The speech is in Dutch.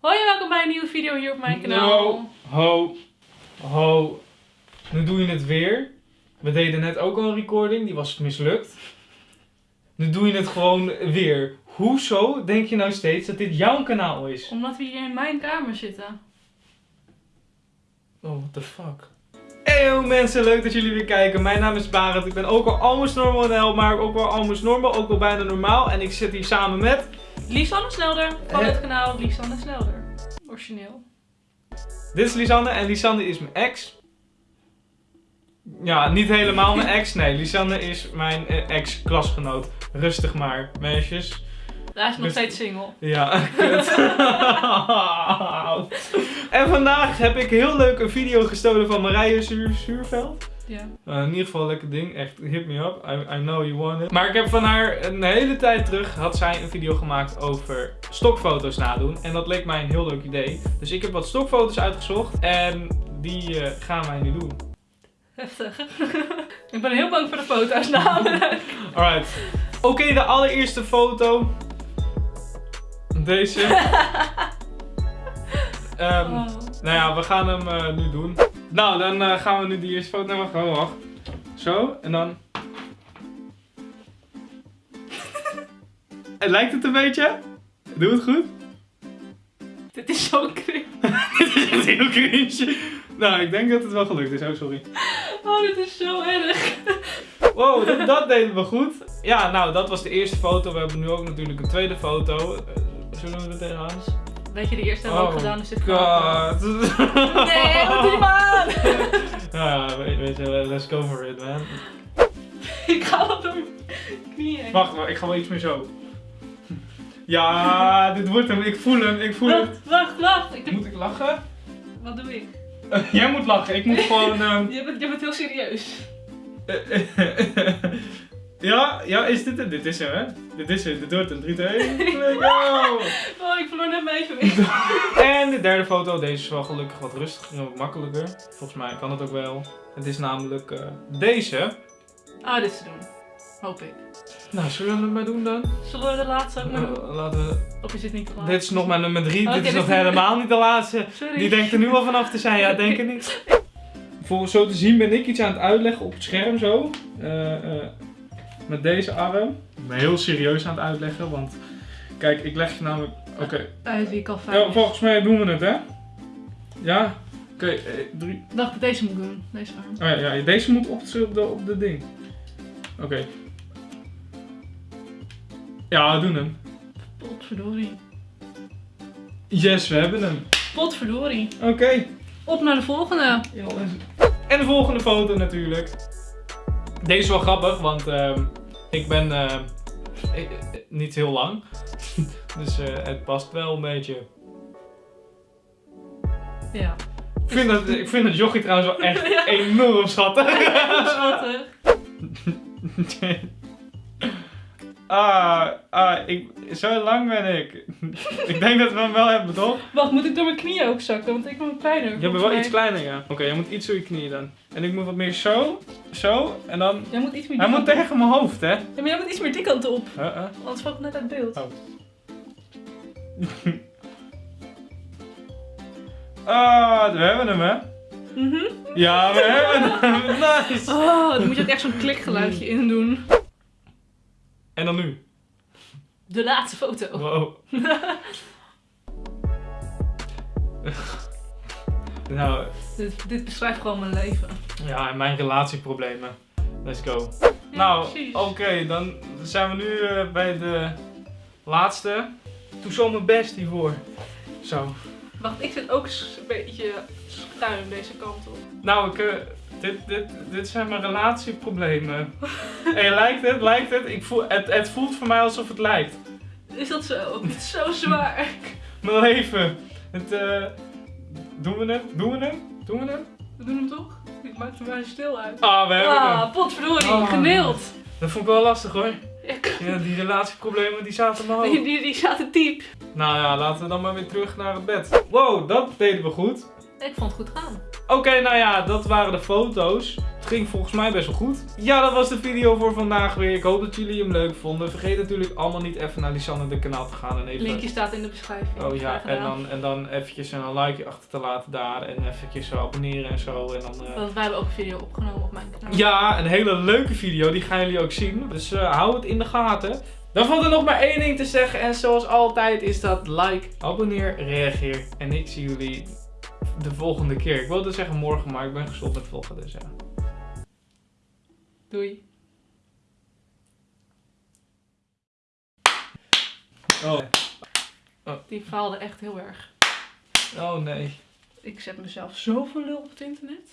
Hoi en welkom bij een nieuwe video hier op mijn kanaal. No, ho, ho. Nu doe je het weer. We deden net ook al een recording, die was mislukt. Nu doe je het gewoon weer. Hoezo denk je nou steeds dat dit jouw kanaal is? Omdat we hier in mijn kamer zitten. Oh, what the fuck. Hey mensen, leuk dat jullie weer kijken. Mijn naam is Barend. Ik ben ook al almost normal maar ook wel almost normal, ook wel bijna normaal. En ik zit hier samen met... Lisanne Snelder van het kanaal Lisanne Snelder. Origineel. Dit is Lisanne en Lisanne is mijn ex. Ja, niet helemaal mijn ex. Nee, Lisanne is mijn eh, ex-klasgenoot. Rustig maar, meisjes. Hij is nog Dus- steeds single. Ja. En vandaag heb ik heel leuk een video gestolen van Marije Zuur Zuurveld. Ja. Uh, in ieder geval een lekker ding. Echt, hit me up. I, I know you want it. Maar ik heb van haar een hele tijd terug had zij een video gemaakt over stokfoto's nadoen. En dat leek mij een heel leuk idee. Dus ik heb wat stokfoto's uitgezocht. En die eh, gaan wij nu doen. Heftig. ik ben heel bang voor de foto's namelijk. Alright. Oké, de allereerste foto. Deze. Ehm, Oh. Nou ja, we gaan hem eh, nu doen. Nou, dan eh, gaan we nu die eerste foto. Nee, wacht, wacht, wacht. Zo, en dan... En Lijkt het een beetje? Doe het goed? Dit is zo cringe. Dit is heel cringe. Nou, ik denk dat het wel gelukt is. Oh, sorry. Oh, dit is zo erg. Wow, dat, dat deden we goed. Ja, nou, dat was de eerste foto. We hebben nu ook natuurlijk een tweede foto. Eh, zullen we er tegenaan? Weet je, de eerste we ook Oh, gedaan, dus kan ook wel. God. Nee, wat doe je maar aan? Ja, weet, je, let's go for it, man. ik ga door mijn knieën. Wacht, wacht, ik ga wel iets meer zo. Ja, dit wordt hem. Ik voel hem, ik voel hem. Wacht, wacht, wacht. Ik Moet ik lachen? Wat doe ik? jij moet lachen, ik moet gewoon... ehm, Je bent, je bent heel serieus. Ja, ja, is dit het? Dit is hem, hè? Dit is het, dit wordt hem. 3, 2, 1, go! Oh, ik verloor net mijn evenwicht. En de derde foto, deze is wel gelukkig wat rustiger en wat makkelijker. Volgens mij kan het ook wel. Het is namelijk eh, deze. Ah, dit is te doen. Hoop ik. Nou, zullen we het maar doen dan? Zullen we de laatste ook maar doen? Eh, laten we... Of is dit niet te laat? Dit is nog mijn nummer 3, Oké, dit is nog helemaal niet de laatste. Sorry. Die denkt er nu al vanaf te zijn, ja, denk het niet. Voor zo te zien ben ik iets aan het uitleggen op het scherm zo. Eh, eh, met deze arm. Ik ben heel serieus aan het uitleggen, want kijk, ik leg je namelijk... Oké, Uit wie ik al fijn Ja, volgens mij doen we het, hè? Ja? Oké, eh, drie... Ik dacht dat deze moet doen. Deze arm. Oh ja, ja, deze moet op de, op de, op de ding. Oké. Ja, we doen hem. Potverdorie. Yes, we hebben hem. Potverdorie. Oké. Op naar de volgende. En de volgende foto natuurlijk. Deze is wel grappig, want ehm, ik ben eh, niet heel lang. dus eh, het past wel een beetje. Ja. Ik vind, dat, ik vind het jochie trouwens wel echt Ja. enorm schattig. Schattig. ah, ah ik, zo lang ben ik. ik denk dat we hem wel hebben, toch? Wacht, moet ik door mijn knieën ook zakken? Want ik ben kleiner. Je bent wel iets kleiner, ja. Oké, jij moet iets door je knieën dan. En ik moet wat meer zo, zo, en dan... Jij moet iets meer Hij moet tegen mijn hoofd, hè? Ja, maar jij moet iets meer die kant op. Uh -uh. Anders valt het net uit beeld. Oh. Ah, we hebben hem, hè? Mhm. Ja, we hebben hem. Nice. Oh, dan moet je ook echt zo'n klikgeluidje in doen. En dan nu. De laatste foto. Wow. nou, Dit, dit beschrijft gewoon mijn leven. ja, en mijn relatieproblemen. Let's go. Ja, nou, oké, dan zijn we nu eh, bij de laatste. Doe zo mijn best hiervoor. Zo. Wacht, ik zit ook een beetje schuin deze kant op. Nou, ik, eh, dit, dit, dit zijn mijn relatieproblemen. hey, lijkt het? Lijkt het? Ik voel, het? Het voelt voor mij alsof het lijkt. Is dat zo? Het is zo zwaar. Mijn leven. Het, eh, doen we hem? Doen we hem? Doen we hem? We doen hem toch? Ik maak er maar stil uit. Ah, we hebben hem. Ah, potverdorie, Ah. geneeld. Dat vond ik wel lastig hoor. Ik- Ja, die relatieproblemen die zaten in mijn Die, die, die zaten diep. Nou ja, laten we dan maar weer terug naar het bed. Wow, dat deden we goed. Ik vond het goed gaan. Oké, nou ja, dat waren de foto's. Het ging volgens mij best wel goed. Ja, dat was de video voor vandaag weer. Ik hoop dat jullie hem leuk vonden. Vergeet natuurlijk allemaal niet even naar Lisanne de kanaal te gaan en even... Linkje staat in de beschrijving. Oh ja, en dan, en dan eventjes een likeje achter te laten daar. En eventjes zo abonneren en zo. En dan, eh, Want wij hebben ook een video opgenomen op mijn kanaal. Ja, een hele leuke video. Die gaan jullie ook zien. Dus eh, hou het in de gaten. Dan valt er nog maar één ding te zeggen. En zoals altijd is dat like, abonneer, reageer. En ik zie jullie de volgende keer. Ik wilde zeggen morgen, maar ik ben gestopt met vloggen. Dus ja. Doei. Oh. Die faalde echt heel erg. oh nee. Ik zet mezelf zo voor lul op het internet.